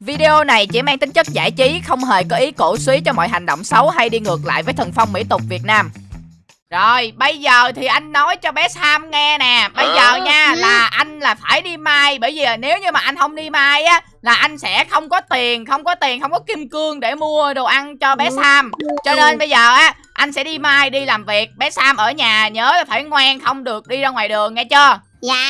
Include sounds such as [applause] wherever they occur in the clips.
Video này chỉ mang tính chất giải trí, không hề có ý cổ suý cho mọi hành động xấu hay đi ngược lại với thần phong mỹ tục Việt Nam. Rồi, bây giờ thì anh nói cho bé Sam nghe nè. Bây giờ nha là anh là phải đi mai. Bởi vì nếu như mà anh không đi mai á Là anh sẽ không có tiền, không có tiền, không có kim cương để mua đồ ăn cho bé Sam. Cho nên bây giờ á Anh sẽ đi mai đi làm việc. Bé Sam ở nhà nhớ là phải ngoan không được đi ra ngoài đường nghe chưa Dạ.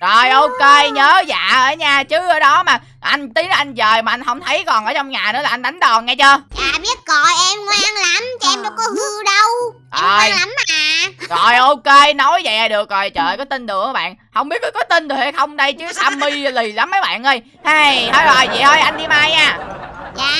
Rồi ok nhớ dạ ở nhà chứ ở đó mà. Anh tí nữa anh dời mà anh không thấy còn ở trong nhà nữa là anh đánh đòn nghe chưa? Dạ biết rồi em ngoan lắm Chứ em đâu có hư đâu. Em ngoan lắm mà. Rồi ok nói vậy là được rồi. Trời có tin được các bạn? Không biết có, có tin được hay không đây chứ Sammy lì lắm mấy bạn ơi. Hay thôi rồi vậy thôi anh đi mai nha. Dạ.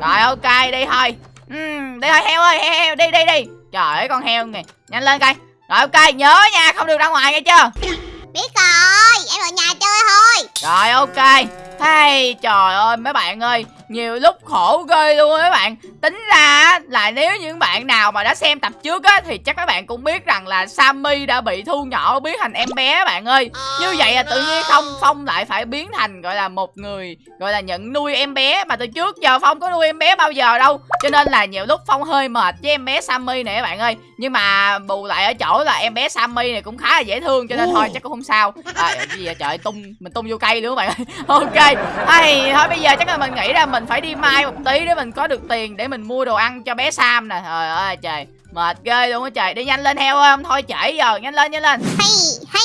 Rồi ok đi thôi. Uhm, Đi thôi heo ơi heo, heo đi đi đi. Trời ơi con heo nè Nhanh lên coi rồi ok nhớ nha không được ra ngoài nghe chưa? Biết rồi Em ở nhà chơi thôi. Rồi ok. Hay trời ơi mấy bạn ơi Nhiều lúc khổ ghê luôn mấy bạn. Tính ra là nếu những bạn nào mà đã xem tập trước á Thì chắc các bạn cũng biết rằng là Sammy đã bị thu nhỏ biến thành em bé bạn ơi. Như vậy là tự nhiên không Phong lại phải biến thành gọi là một người Gọi là nhận nuôi em bé. Mà từ trước giờ Phong có nuôi em bé bao giờ đâu. Cho nên là nhiều lúc Phong hơi mệt với em bé Sammy này các bạn ơi. Nhưng mà bù lại ở chỗ là em bé Sammy này cũng khá là dễ thương Cho nên thôi chắc cũng không sao. À, gì vậy? Trời tung Mình tung vô cây nữa các bạn ơi. [laughs] Ok. Hay thôi bây giờ chắc là mình nghĩ ra mình phải đi mai một tí để mình có được tiền để mình mua đồ ăn cho bé sam nè. Trời ơi trời. Mệt ghê luôn á trời. Đi nhanh lên heo ơi không thôi trễ giờ. Nhanh lên nhanh lên. Hay hay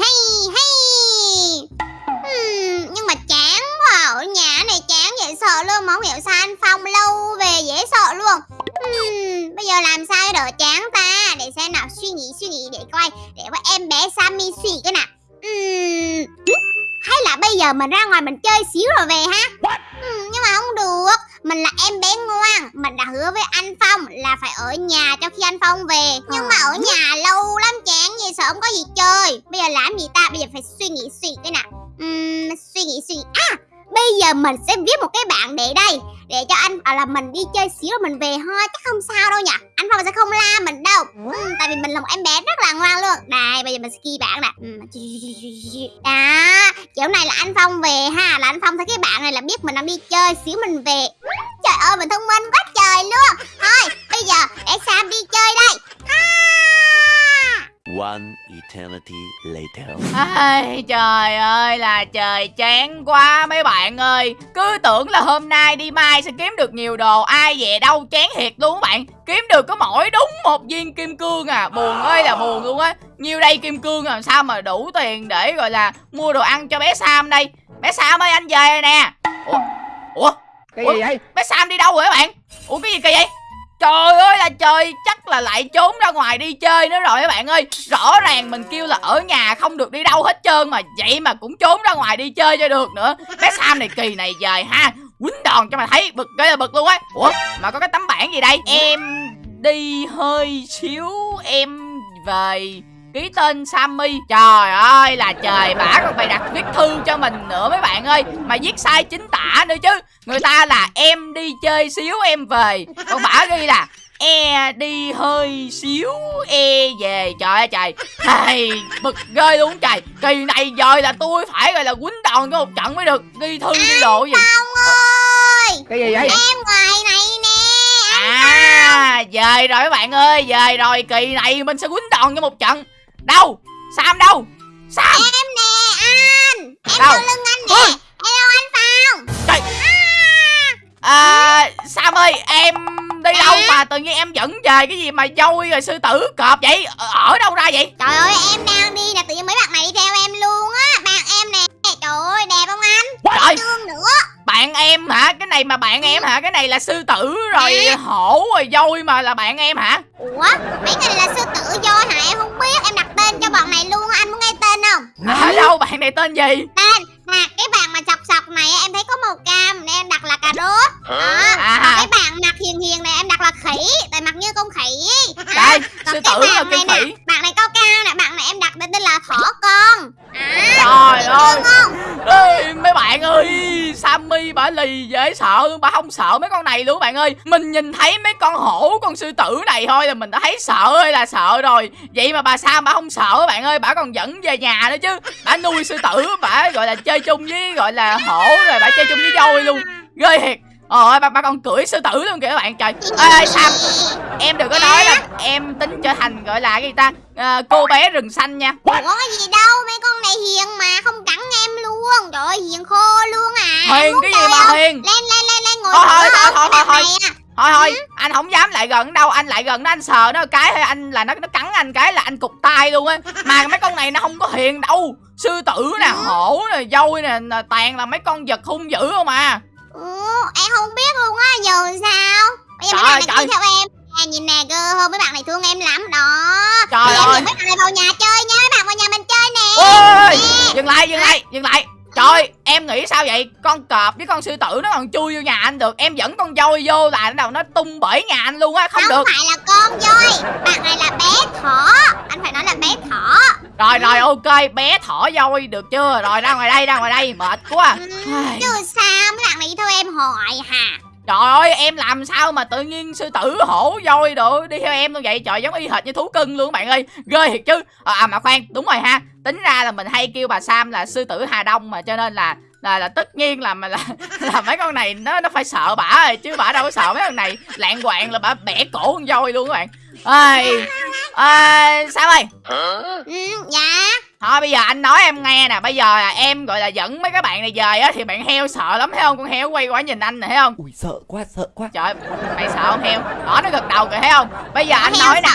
hay hay. Hmm, Nhưng mà chán quá Ở nhà chán dễ sợ luôn Mà không hiểu sao anh Phong lâu về dễ sợ luôn. Hmm, Bây giờ làm sao đỡ chán ta? Để xem nào suy nghĩ suy nghĩ để coi Để có em bé Sammy suy cái nào. Hmm, Hay là bây giờ mình ra ngoài mình chơi xíu rồi về ha? Hmm, Nhưng mà không được. Mình là em bé ngoan Mình đã hứa với anh Phong là phải ở nhà cho khi anh Phong về. Nhưng mà ở nhà lâu lắm chán gì sợ không có gì chơi. Bây giờ làm gì ta? Bây giờ phải suy nghĩ suy cái nào. Ừm, Suy nghĩ suy nghĩ. À bây giờ mình sẽ viết một cái bảng để đây Để cho anh à, là mình đi chơi xíu rồi mình về thôi Chắc không sao đâu nhỉ. Anh Phong sẽ không la mình đâu. Ừm, Tại vì mình là một em bé rất là ngoan luôn. Đây bây giờ mình sẽ ghi bảng nè. Ừm, Đó Kiểu này là anh Phong về ha Là anh Phong thấy cái bảng này là biết mình đang đi chơi xíu mình về. Trời ơi mình thông minh quá trời luôn. Thôi bây giờ để Sam đi chơi đây. Ha! One eternity later. Ai, trời ơi là trời chán quá mấy bạn ơi. Cứ tưởng là hôm nay đi mai sẽ kiếm được nhiều đồ Ai về đâu chán thiệt luôn các bạn. Kiếm được có mỗi đúng một viên kim cương à. Buồn ơi là buồn luôn á. Nhiêu đây kim cương làm sao mà đủ tiền để gọi là mua đồ ăn cho bé Sam đây? Bé Sam ơi anh về nè. Ủa? Ủa? Cái Ủa? gì vậy? Bé Sam đi đâu rồi các bạn? Ủa cái gì kỳ vậy Trời ơi là trời, Chắc là lại trốn ra ngoài đi chơi nữa rồi các bạn ơi. Rõ ràng mình kêu là ở nhà không được đi đâu hết trơn Mà, vậy mà cũng trốn ra ngoài đi chơi cho được nữa. Bé Sam này kỳ này dời ha, Quýnh đòn cho mà thấy bực cái là bực luôn á. Ủa, mà có cái tấm bảng gì đây? Em đi hơi xíu, Em về Ký tên Sammy. Trời ơi là trời Bả còn bày đặt viết thư cho mình nữa mấy bạn ơi. Mà viết sai chính tả nữa chứ. Người ta là em đi chơi xíu em về. Còn bả ghi là E đi hơi xíu E về. Trời ơi trời. Hay bực ghê luôn trời. Kỳ này giờ là tôi phải gọi là quýnh đòn cho một trận mới được Ghi thư ghi đồ gì. Phong ơi! Cái gì vậy? Em ngoài này nè À Về rồi các bạn ơi Về rồi. Kỳ này mình sẽ quýnh đòn cho một trận Đâu? Sam đâu? Sam! Em nè anh Em Đâu? lưng anh nè! Ôi. Hello anh Phong! Trời! À! Sam ơi em đi đâu mà tự nhiên em dẫn về cái gì mà dôi rồi sư tử cọp vậy? Ở, đâu ra vậy? Trời ơi em đang đi nè Tự nhiên mấy bạn này đi theo em luôn á! Bạn em nè! Trời ơi đẹp không anh? Trời! Thương nữa! Bạn em hả? Cái này mà bạn em hả? Cái này là sư tử rồi hổ rồi dôi mà là bạn em hả? Ủa? Mấy cái này tên gì Tên Nè cái bạn mà sọc sọc này em thấy có màu cam Nên em đặt là cà rốt Đó À. Còn cái bạn mặt hiền hiền này em đặt là khỉ Tại mặt như con khỉ Đây, Đó. Còn sư tử là này khỉ. nè Bạn này cao cao nè Bạn này em đặt tên là thỏ con. À, Trời ơi. Không Ê, mấy bạn ơi Sammy bà lì dễ sợ bà không sợ mấy con này luôn bạn ơi. Mình nhìn thấy mấy con hổ con sư tử này thôi là mình đã thấy sợ ơi là sợ rồi. Vậy mà bà Sam bà không sợ bạn ơi bà còn dẫn về nhà nữa chứ. Bà nuôi sư tử bà gọi là chơi chung với gọi là hổ rồi bà chơi chung với voi luôn. Ghê thiệt Ôi, bà, bà còn cưỡi sư tử luôn kìa các bạn. Trời. Ê, ê Sam em đừng có nói là em tính trở thành gọi là cái gì ta? À, cô bé rừng xanh nha. Ủa có gì đâu mấy con này hiền mà không cắn em luôn. Trời ơi hiền khô luôn à. Hiền cái gì mà không? hiền? Lên lên lên lên ngồi Thôi, thôi, xuống thôi, thôi, thôi, thôi. thôi thôi anh không dám lại gần đâu anh lại gần nó anh sờ nó cái hay anh là nó nó cắn anh cái là anh cục tay luôn á. Mà mấy con này nó không có hiền đâu. Sư tử nè hổ nè voi nè toàn là mấy con vật hung dữ không à em không biết luôn á giờ sao? Bây giờ mấy ơi, bạn này theo em. Nè nhìn nè cơ hơn mấy bạn này thương em lắm. Đó. Trời ơi. em dẫn mấy bạn này vào nhà chơi nha Mấy bạn vào nhà mình chơi nè. Ôi dừng lại dừng lại dừng lại. Trời em nghĩ sao vậy? Con cọp với con sư tử nó còn chui vô nhà anh được. Em dẫn con voi vô là nó đầu nó tung bể nhà anh luôn á Không được. phải là con voi. Bạn này là bé thỏ. Anh phải nói là bé thỏ. Rồi rồi ok bé thỏ voi được chưa? Rồi ra ngoài đây ra ngoài đây mệt quá. Ừ. Chứ hỏi hả Trời ơi em làm sao mà tự nhiên sư tử hổ voi đồ đi theo em luôn vậy Trời giống y hệt như thú cưng luôn bạn ơi. Ghê thiệt chứ. À, à mà khoan đúng rồi ha. Tính ra là mình hay kêu bà Sam là sư tử Hà Đông mà cho nên là là, là tất nhiên là mà là, [laughs] là mấy con này nó nó phải sợ bả rồi chứ bả đâu có sợ mấy con này. Lạng quạng là bả bẻ cổ con voi luôn các bạn. Ai à, sao ơi. Ừ, Dạ thôi bây giờ anh nói em nghe nè. Bây giờ là em gọi là dẫn mấy các bạn này về á thì bạn heo sợ lắm thấy không? Con heo quay qua nhìn anh nè thấy không? Ui sợ quá sợ quá. Trời mày sợ không heo? Đó nó gật đầu kìa thấy không? Bây giờ anh nói nè.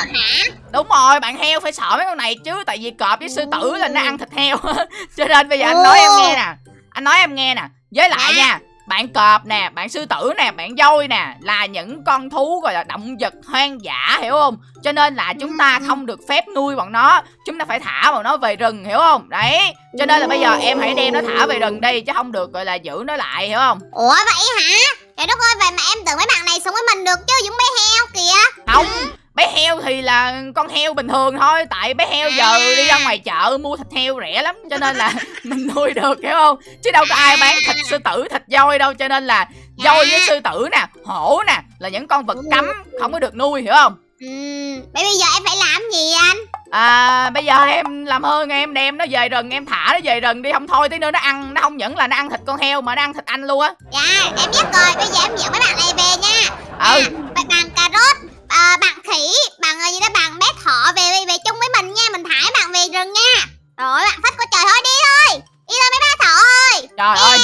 Đúng rồi bạn heo phải sợ mấy con này chứ Tại vì cọp với sư tử là nó ăn thịt heo. [laughs] Cho nên bây giờ anh nói em nghe nè. Anh nói em nghe nè. Với lại Dạ. nha bạn cọp nè, bạn sư tử nè, bạn voi nè Là những con thú gọi là động vật hoang dã hiểu không? Cho nên là chúng ta Ừ. không được phép nuôi bọn nó Chúng ta phải thả bọn nó về rừng hiểu không? Đấy Cho nên là bây giờ em hãy đem nó thả về rừng đi Chứ không được gọi là giữ nó lại hiểu không? Ủa vậy hả? Trời đất ơi vậy mà em tưởng mấy bạn này sống với mình được chứ Giống bé heo kìa. Không heo thì là con heo bình thường thôi. Tại bé heo giờ đi ra ngoài chợ mua thịt heo rẻ lắm cho nên là [laughs] mình nuôi được hiểu không? Chứ đâu có ai bán thịt sư tử thịt voi đâu cho nên là voi với sư tử nè hổ nè là những con vật cấm không có được nuôi hiểu không? Ừ, Vậy bây giờ em phải làm gì anh? À bây giờ em làm ơn em đem nó về rừng em thả nó về rừng đi. Không thôi tí nữa nó ăn nó không những là nó ăn thịt con heo mà nó ăn thịt anh luôn á. Dạ em biết rồi Bây giờ em dẫn mấy bạn này về nha. Ừ. Bạn, bạn cà rốt à, bạn khỉ bạn gì đó? Bạn bé thỏ về về, về chung với mình nha. Mình thả bạn về rừng nha. Rồi bạn thích có trời thôi đi thôi. Đi thôi mấy bé thỏ ơi. Trời ơi.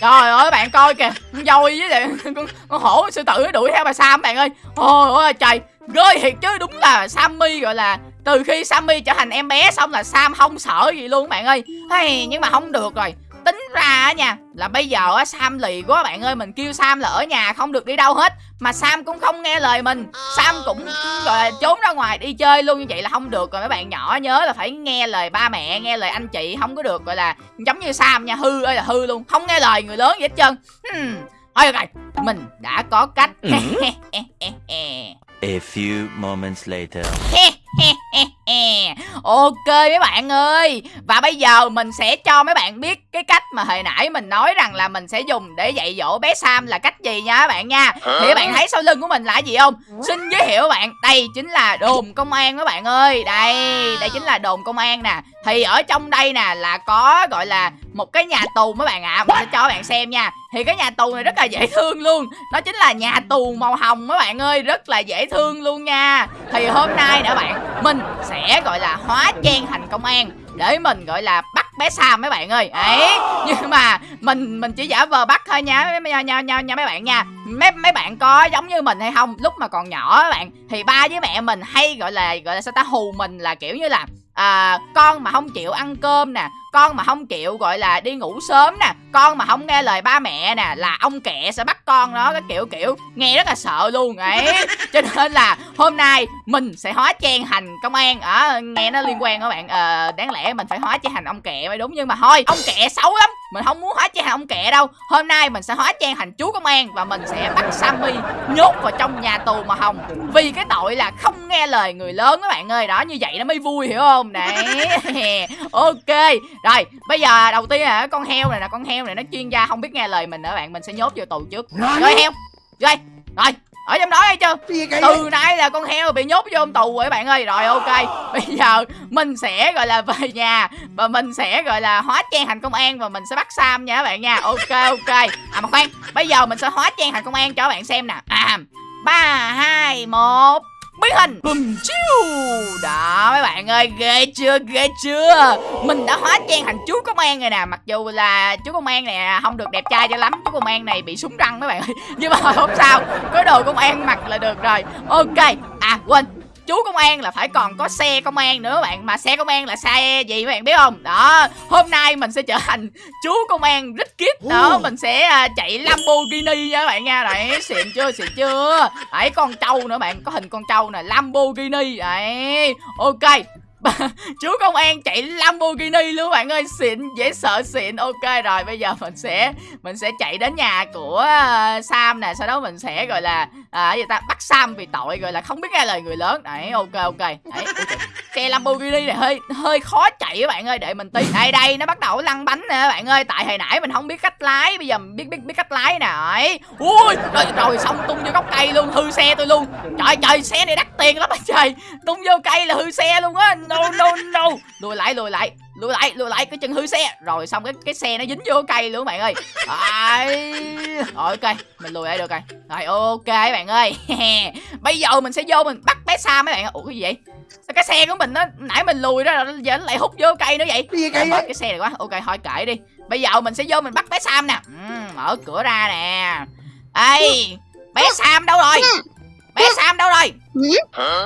Trời ơi bạn coi kìa. Con voi với lại [laughs] con, con hổ sư tử nó đuổi theo bà Sam bạn ơi. Ôi ôi trời. Ghê thiệt chứ đúng là Sammy gọi là Từ khi Sammy trở thành em bé xong là Sam không sợ gì luôn bạn ơi. Hey, Nhưng mà không được rồi Tính ra á nha Là bây giờ á Sam lì quá bạn ơi Mình kêu Sam là ở nhà không được đi đâu hết. Mà Sam cũng không nghe lời mình. Sam cũng gọi là trốn ra ngoài đi chơi luôn Như vậy là không được rồi. Mấy bạn nhỏ nhớ là phải nghe lời ba mẹ Nghe lời anh chị Không có được gọi là giống như Sam nha. Hư ơi là hư luôn Không nghe lời người lớn gì hết trơn. Hmm. Thôi được rồi Mình đã có cách. [laughs] A few moments later. [laughs] ok mấy bạn ơi Và bây giờ mình sẽ cho mấy bạn biết Cái cách mà hồi nãy mình nói rằng là Mình sẽ dùng để dạy dỗ bé Sam là cách gì nha các bạn nha. Thì các bạn thấy sau lưng của mình là gì không? Xin giới thiệu các bạn Đây chính là đồn công an các bạn ơi. Đây Đây chính là đồn công an nè. Thì ở trong đây nè là có gọi là Một cái nhà tù mấy bạn ạ. Mình sẽ cho các bạn xem nha. Thì cái nhà tù này rất là dễ thương luôn. Nó chính là nhà tù màu hồng mấy bạn ơi Rất là dễ thương luôn nha. Thì hôm nay nè bạn mình sẽ gọi là hóa trang thành công an để mình gọi là bắt bé Sam mấy bạn ơi. Ấy nhưng mà mình mình chỉ giả vờ bắt thôi nha nha nha nha, nha mấy bạn nha. Mấy mấy bạn có giống như mình hay không? Lúc mà còn nhỏ các bạn thì ba với mẹ mình hay gọi là gọi là sao ta hù mình là kiểu như là à, con mà không chịu ăn cơm nè con mà không chịu gọi là đi ngủ sớm nè con mà không nghe lời ba mẹ nè là ông kẹ sẽ bắt con nó cái kiểu kiểu nghe rất là sợ luôn ấy. [laughs] Cho nên là hôm nay mình sẽ hóa trang thành công an. Ở nghe nó liên quan các bạn. Ờ, đáng lẽ mình phải hóa trang thành ông kẹ mới đúng nhưng mà thôi ông kẹ xấu lắm. Mình không muốn hóa trang thành ông kẹ đâu. Hôm nay mình sẽ hóa trang thành chú công an và mình sẽ bắt sammy nhốt vào trong nhà tù màu hồng. Vì cái tội là không nghe lời người lớn các bạn ơi. Đó như vậy nó mới vui hiểu không đấy [laughs] ok rồi bây giờ đầu tiên là con heo này là con heo này nó chuyên gia không biết nghe lời mình nữa bạn mình sẽ nhốt vô tù trước. Rồi. Heo rồi rồi ở trong đó hay chưa? Từ nay là con heo bị nhốt vô tù rồi bạn ơi. Rồi ok bây giờ mình sẽ gọi là về nhà và mình sẽ gọi là hóa trang thành công an và mình sẽ bắt sam nha các bạn nha. Ok ok. À mà khoan bây giờ mình sẽ hóa trang thành công an cho các bạn xem nè. À ba hai một biến hình. Bùm chiu. Đó mấy bạn ơi ghê chưa ghê chưa? Mình đã hóa trang thành chú công an rồi nè mặc dù là chú công an này không được đẹp trai cho lắm chú công an này bị súng răng mấy bạn ơi. [laughs] Nhưng mà không sao có đồ công an mặc là được rồi. Ok à quên chú công an là phải còn có xe công an nữa bạn mà xe công an là xe gì mấy bạn biết không? Đó hôm nay mình sẽ trở thành chú công an rất kiếp. Đó mình sẽ à, chạy lamborghini nha các bạn nha. Đấy xịn chưa xịn chưa? Đấy con trâu nữa bạn có hình con trâu nè lamborghini. Đấy ok. [laughs] Chú công an chạy lamborghini luôn bạn ơi xịn dễ sợ xịn. Ok rồi bây giờ mình sẽ mình sẽ chạy đến nhà của ờ, sam nè sau đó mình sẽ gọi là à, gì ta? Bắt sam vì tội gọi là không biết nghe lời người lớn. Đấy ok ok. Đấy xe lamborghini này hơi hơi khó chạy các bạn ơi để mình tí đây đây nó bắt đầu lăn bánh nè các bạn ơi. Tại hồi nãy mình không biết cách lái bây giờ mình biết biết biết cách lái nè. Đấy. Ui rồi, rồi xong tung vô gốc cây luôn hư xe tôi luôn. Trời trời xe này đắt tiền lắm anh trời. Tung vô cây là hư xe luôn á. No no no. Lùi lại lùi lại lùi lại lùi lại cái chân hư xe. Rồi xong cái cái xe nó dính vô cây luôn các bạn ơi. Đấy. rồi ok mình lùi lại được rồi. Rồi ok các bạn ơi. [laughs] Bây giờ mình sẽ vô mình bắt bé sa mấy bạn ủa cái gì vậy? Sao cái xe của mình nó nãy mình lùi ra rồi giờ nó lại hút vô cây nữa vậy? Cái gì vậy? cái xe này quá. Ok thôi kệ đi. Bây giờ mình sẽ vô mình bắt bé sam nè. Ừ, mở cửa ra nè. Ây bé sam đâu rồi? Bé sam đâu rồi?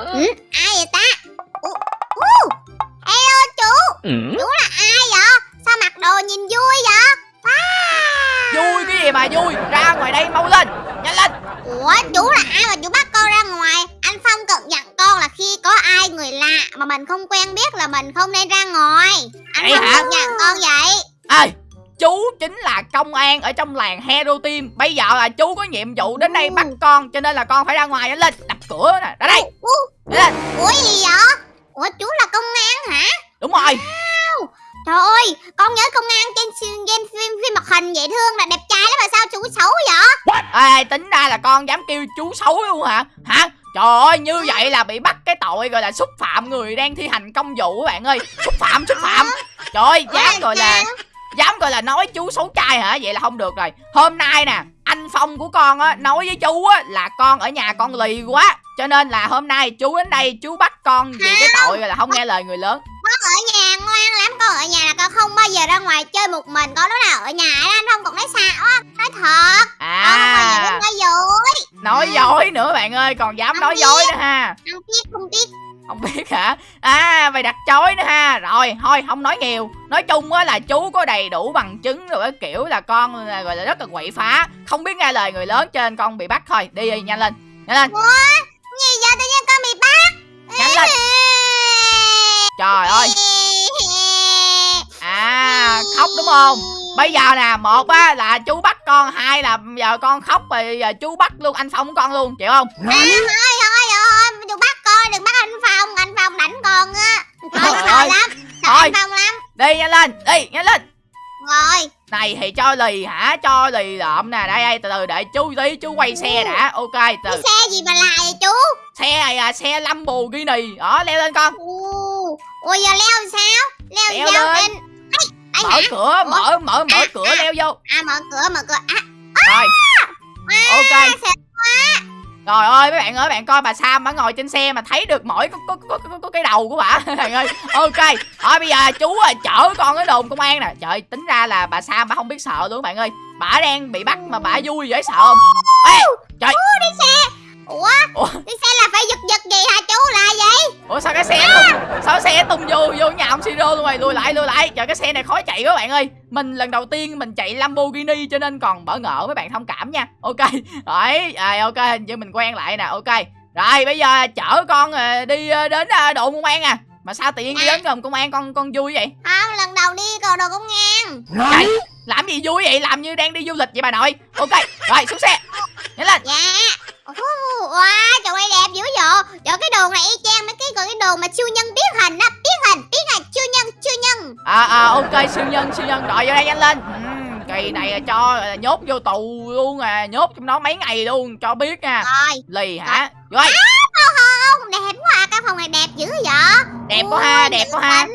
Ừ, ai vậy ta Ủa, ủa, hello chú chú là ai vậy? Sao mặc đồ nhìn vui vậy? Wow. vui cái gì mà vui? Ra ngoài đây mau lên! Nhanh lên! Ủa chú là ai mà chú bắt con ra ngoài? Anh phong cần dặn con là khi có ai người lạ mà mình không quen biết là mình không nên ra ngoài. Anh phong hả? cần dặn con vậy. Ê chú chính là công an ở trong làng hero team. Bây giờ là chú có nhiệm vụ đến đây bắt con cho nên là con phải ra ngoài. Lên đập cửa nè ra đây. Ủa gì vậy ủa chú là công an hả? Đúng rồi. Trời ơi con nhớ công an trên game phim phim hoạt hình dễ thương là đẹp trai lắm mà sao chú xấu vậy? Ê tính ra là con dám kêu chú xấu luôn hả? Hả? Trời ơi như vậy là bị bắt cái tội gọi là xúc phạm người đang thi hành công vụ các bạn ơi. Xúc phạm xúc phạm. Trời ơi dám gọi là dám gọi là nói chú xấu trai hả? Vậy là không được rồi. Hôm nay nè anh phong của con á nói với chú á là con ở nhà con lì quá. Cho nên là hôm nay chú đến đây chú bắt con vì cái tội là không nghe lời người lớn. Con ở nhà ngoan lắm con ở nhà là con không bao giờ ra ngoài chơi một mình. Con lúc nào ở nhà á, anh không còn nói sao á. Nói thật. Con không bao giờ à nói dối. Nói dối nữa bạn ơi còn dám nói dối nữa ha. Không biết không biết không biết hả? À mày đặt chối nữa ha. Rồi thôi không nói nhiều. Nói chung á là chú có đầy đủ bằng chứng rồi cái kiểu là con là gọi là rất là quậy phá. Không biết nghe lời người lớn cho nên con bị bắt thôi. Đi đi nhanh lên nhanh lên. Gì vậy tự nhiên con bị bắt? Nhanh lên. Trời ơi. À khóc đúng không? Bây giờ nè một á là chú bắt con hai là giờ con khóc rồi giờ chú bắt luôn anh phong con luôn chịu không? À, thôi đừng bắt anh phong anh phong đánh con á. Thôi sợ lắm sợ anh phong lắm. đi nhanh lên đi nhanh lên. Rồi. Này thì cho lì hả? Cho lì lợm nè. Đây đây từ từ để chú tí chú quay xe đã. Ok cái từ xe gì mà lại vậy chú? Xe này là xe Lamborghini đó leo lên con. Ôi giờ leo sao? Leo Leo leo lên. lên mở hả? cửa Ủa? mở mở mở À, cửa à. leo vô. À mở cửa mở cửa. À. Rồi. Ok. xe Trời ơi mấy bạn ơi bạn coi bà Sam bà ngồi trên xe mà thấy được mỗi có, có, có, có, có cái đầu của bà. [laughs] Bạn ơi Ok. Thôi bây giờ chú à, chở con cái đồn công an nè. Trời tính ra là bà Sam bà không biết sợ luôn bạn ơi. Bà đang bị bắt mà bà vui dễ sợ không? Ê trời. Ủa Ủa? đi xe là phải giật giật gì hả chú? Là vậy Ủa sao cái xe tung Sao cái xe tung vô vô nhà ông Siro luôn rồi? Lùi lại lùi lại. Trời cái xe này khó chạy quá bạn ơi. Mình lần đầu tiên mình chạy Lamborghini cho nên còn bỡ ngỡ mấy bạn thông cảm nha. Ok. [laughs] Đấy à, ok. Hình như mình quen lại nè. Ok. Rồi bây giờ chở con ờ, đi ờ, đến ờ, đồn công an à. Mà sao tự nhiên đi đến đồn công an con con vui vậy? Không lần đầu đi cầu đồ công an. Trời, làm gì vui vậy? Làm như đang đi du lịch vậy bà nội. Ok rồi xuống xe. Nhanh lên. Dạ. Wow trời ơi đẹp dữ dội trời cái đồ này y chang mấy cái còn cái đồ mà siêu nhân biết hình á. Biết hình biết hình siêu nhân siêu nhân. À à ok siêu nhân siêu nhân. Rồi vô đây nhanh lên. Kỳ này là cho nhốt vô tù luôn à. Nhốt trong đó mấy ngày luôn cho biết nha. Rồi. Lì hả? Vô đây. Không đẹp quá à, căn phòng này đẹp dữ vậy. Đẹp quá ha đẹp quá ha.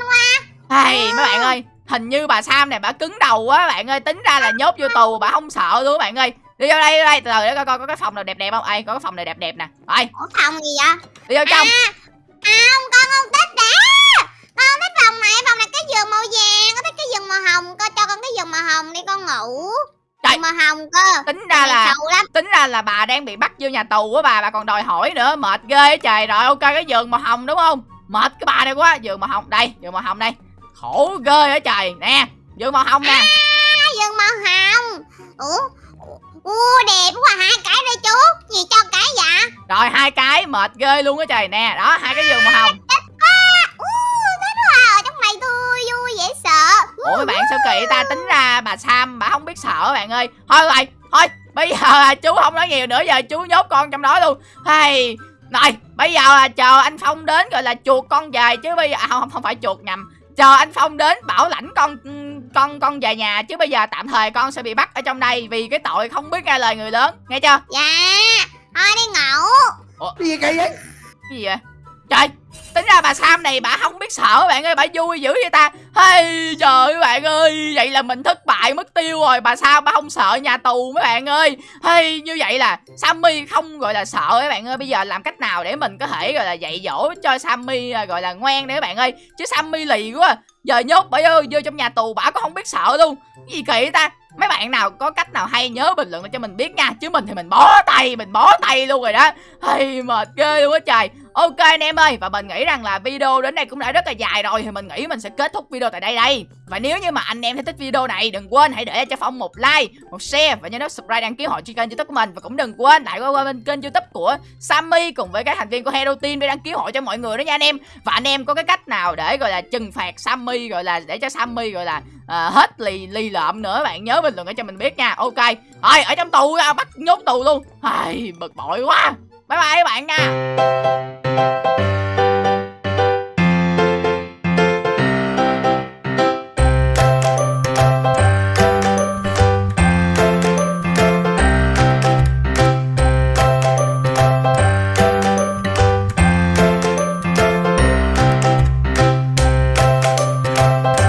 Hey, mấy bạn ơi hình như bà Sam này bà cứng đầu quá bạn ơi. Tính ra là nhốt vô tù bà không sợ luôn bạn ơi. Đi vô đây đi đây. Từ từ để coi coi có cái phòng nào đẹp đẹp không? Ai có cái phòng này đẹp đẹp nè. Ủa phòng gì vậy? Đi vô trong. À không con không thích đã Con không thích phòng này. Phòng này cái giường màu vàng Con thích cái giường màu hồng. Con cho con cái giường màu hồng đi con ngủ. Trời. Giường màu hồng cơ. Tính ra là lắm. tính ra là bà đang bị bắt vô nhà tù của bà. Bà còn đòi hỏi nữa. Mệt ghê trời. Rồi ok cái giường màu hồng đúng không? Mệt cái bà này quá. Giường màu hồng đây giường màu hồng đây khổ ghê á trời. Nè giường màu hồng nè. À, Giường màu hồng. Ủa Ủa đẹp quá hai cái đây chú Gì cho cái vậy? Rồi hai cái mệt ghê luôn á trời. Nè đó hai cái giường màu hồng. Ủa thích quá. Ở trong này tôi vui dễ sợ. Ủa mấy bạn sao kỳ ta? Tính ra bà sam bà không biết sợ bạn ơi. Thôi rồi thôi bây giờ là chú không nói nhiều nữa. Giờ chú nhốt con trong đó luôn. Hay rồi bây giờ là chờ anh phong đến gọi là chuột con về chứ bây giờ à, không không phải chuột nhầm chờ anh phong đến bảo lãnh con con con về nhà chứ bây giờ tạm thời con sẽ bị bắt ở trong đây vì cái tội không biết nghe lời người lớn. Nghe chưa? Dạ Thôi đi ngủ. Cái gì kỳ vậy? cái gì vậy? Trời tính ra bà sam này bà không biết sợ bạn ơi bà vui dữ vậy ta. Hey trời ơi bạn ơi vậy là mình thất bại mất tiêu rồi. Bà sao bà không sợ nhà tù mấy bạn ơi. Hey như vậy là sammy không gọi là sợ mấy bạn ơi. Bây giờ làm cách nào để mình có thể gọi là dạy dỗ cho sammy à, gọi là ngoan để các bạn ơi? Chứ sammy lì quá à. giờ nhốt bà vô, vô trong nhà tù bà có không biết sợ luôn. Cái gì kỳ vậy ta? Mấy bạn nào có cách nào hay nhớ bình luận cho mình biết nha. Chứ mình thì mình bó tay mình bó tay luôn rồi đó. Hay mệt ghê luôn á trời ok anh em ơi và mình nghĩ rằng là video đến đây cũng đã rất là dài rồi thì mình nghĩ mình sẽ kết thúc video tại đây đây. Và nếu như mà anh em thấy thích video này đừng quên hãy để cho phong một like một share và nhớ nút subscribe đăng ký họ trên kênh youtube của mình. Và cũng đừng quên lại qua, qua bên kênh youtube của sammy cùng với các thành viên của hero team để đăng ký họ cho mọi người đó nha anh em. Và anh em có cái cách nào để gọi là trừng phạt sammy gọi là để cho sammy gọi là à, hết lì lì lợm nữa bạn nhớ bình luận để cho mình biết nha. Ok rồi ở trong tù à, bắt nhốt tù luôn. Ai bực bội quá bye bye các bạn nha.